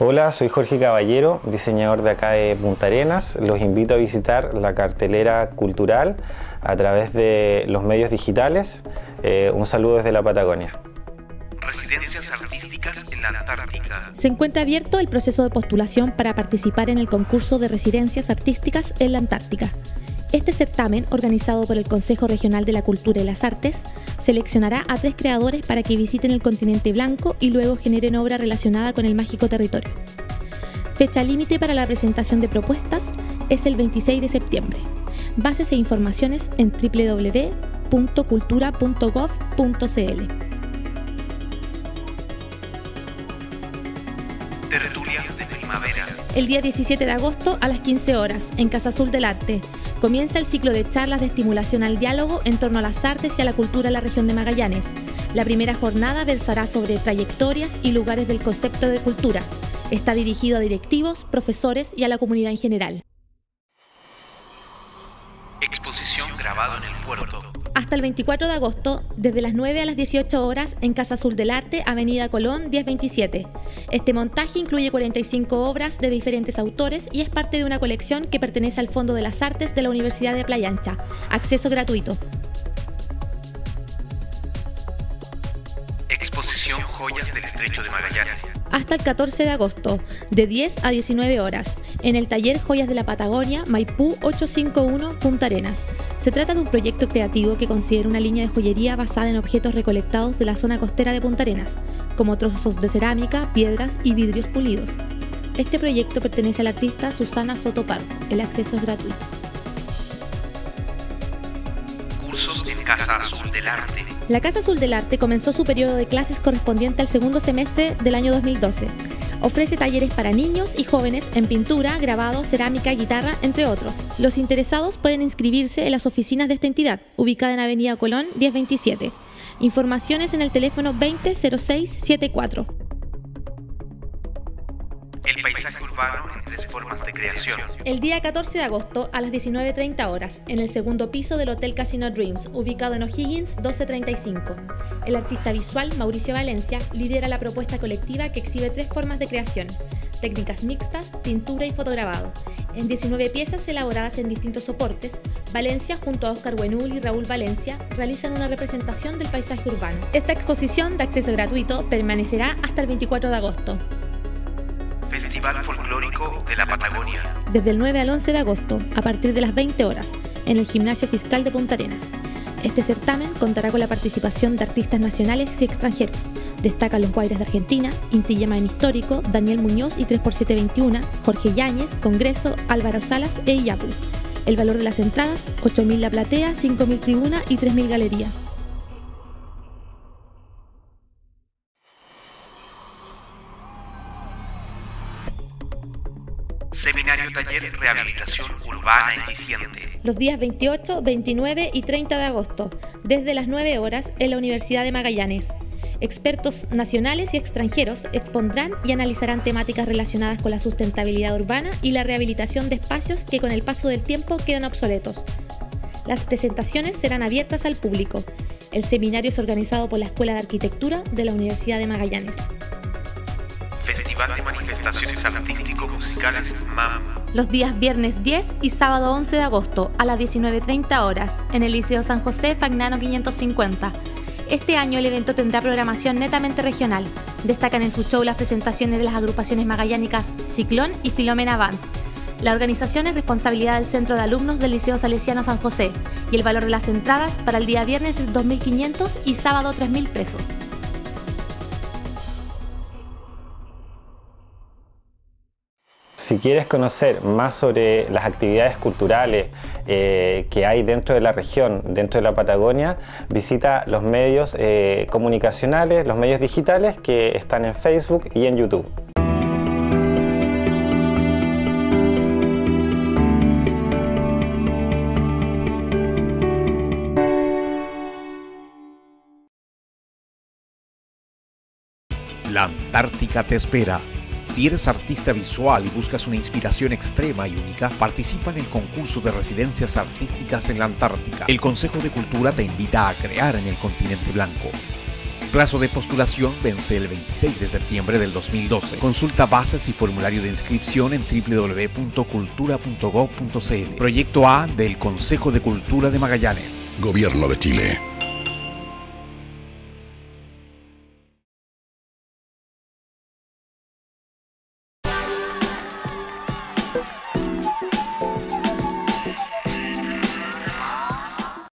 Hola, soy Jorge Caballero, diseñador de acá de Punta Arenas. Los invito a visitar la cartelera cultural a través de los medios digitales. Eh, un saludo desde la Patagonia. Residencias artísticas en la Antártica. Se encuentra abierto el proceso de postulación para participar en el concurso de residencias artísticas en la Antártica. Este certamen, organizado por el Consejo Regional de la Cultura y las Artes, seleccionará a tres creadores para que visiten el continente blanco y luego generen obra relacionada con el mágico territorio. Fecha límite para la presentación de propuestas es el 26 de septiembre. Bases e informaciones en www.cultura.gov.cl. primavera. El día 17 de agosto a las 15 horas en Casa Azul del Arte comienza el ciclo de charlas de estimulación al diálogo en torno a las artes y a la cultura en la región de Magallanes. La primera jornada versará sobre trayectorias y lugares del concepto de cultura. Está dirigido a directivos, profesores y a la comunidad en general. Exposición grabado en el puerto. Hasta el 24 de agosto, desde las 9 a las 18 horas, en Casa Azul del Arte, Avenida Colón 1027. Este montaje incluye 45 obras de diferentes autores y es parte de una colección que pertenece al Fondo de las Artes de la Universidad de Playa Ancha. Acceso gratuito. Exposición Joyas del Estrecho de Magallanes. Hasta el 14 de agosto, de 10 a 19 horas, en el taller Joyas de la Patagonia, Maipú 851, Punta Arenas. Se trata de un proyecto creativo que considera una línea de joyería basada en objetos recolectados de la zona costera de Punta Arenas, como trozos de cerámica, piedras y vidrios pulidos. Este proyecto pertenece al artista Susana Soto Pardo. El acceso es gratuito. Cursos en Casa Azul del Arte. La Casa Azul del Arte comenzó su periodo de clases correspondiente al segundo semestre del año 2012. Ofrece talleres para niños y jóvenes en pintura, grabado, cerámica, guitarra, entre otros. Los interesados pueden inscribirse en las oficinas de esta entidad, ubicada en Avenida Colón 1027. Informaciones en el teléfono 200674. El paisaje urbano en tres formas de creación. El día 14 de agosto a las 19.30 horas, en el segundo piso del Hotel Casino Dreams, ubicado en O'Higgins 1235. El artista visual Mauricio Valencia lidera la propuesta colectiva que exhibe tres formas de creación, técnicas mixtas, pintura y fotograbado. En 19 piezas elaboradas en distintos soportes, Valencia junto a Oscar Buenul y Raúl Valencia realizan una representación del paisaje urbano. Esta exposición de acceso gratuito permanecerá hasta el 24 de agosto. Festival de la Patagonia. Desde el 9 al 11 de agosto, a partir de las 20 horas, en el Gimnasio Fiscal de Punta Arenas. Este certamen contará con la participación de artistas nacionales y extranjeros. Destacan los Guaires de Argentina, Inti en Histórico, Daniel Muñoz y 3x721, Jorge Yáñez, Congreso, Álvaro Salas e Iyapu. El valor de las entradas, 8.000 la platea, 5.000 tribuna y 3.000 galería. Seminario Taller Rehabilitación Urbana Eficiente. Los días 28, 29 y 30 de agosto, desde las 9 horas, en la Universidad de Magallanes. Expertos nacionales y extranjeros expondrán y analizarán temáticas relacionadas con la sustentabilidad urbana y la rehabilitación de espacios que con el paso del tiempo quedan obsoletos. Las presentaciones serán abiertas al público. El seminario es organizado por la Escuela de Arquitectura de la Universidad de Magallanes. Festival de Manifestaciones Artístico-Musicales MAM. Los días viernes 10 y sábado 11 de agosto a las 19.30 horas en el Liceo San José Fagnano 550. Este año el evento tendrá programación netamente regional. Destacan en su show las presentaciones de las agrupaciones magallánicas Ciclón y Filomena Band. La organización es responsabilidad del Centro de Alumnos del Liceo Salesiano San José y el valor de las entradas para el día viernes es 2.500 y sábado 3.000 pesos. Si quieres conocer más sobre las actividades culturales eh, que hay dentro de la región, dentro de la Patagonia, visita los medios eh, comunicacionales, los medios digitales que están en Facebook y en YouTube. La Antártica te espera si eres artista visual y buscas una inspiración extrema y única, participa en el concurso de residencias artísticas en la Antártica. El Consejo de Cultura te invita a crear en el continente blanco. Plazo de postulación vence el 26 de septiembre del 2012. Consulta bases y formulario de inscripción en www.cultura.gov.cl. Proyecto A del Consejo de Cultura de Magallanes. Gobierno de Chile.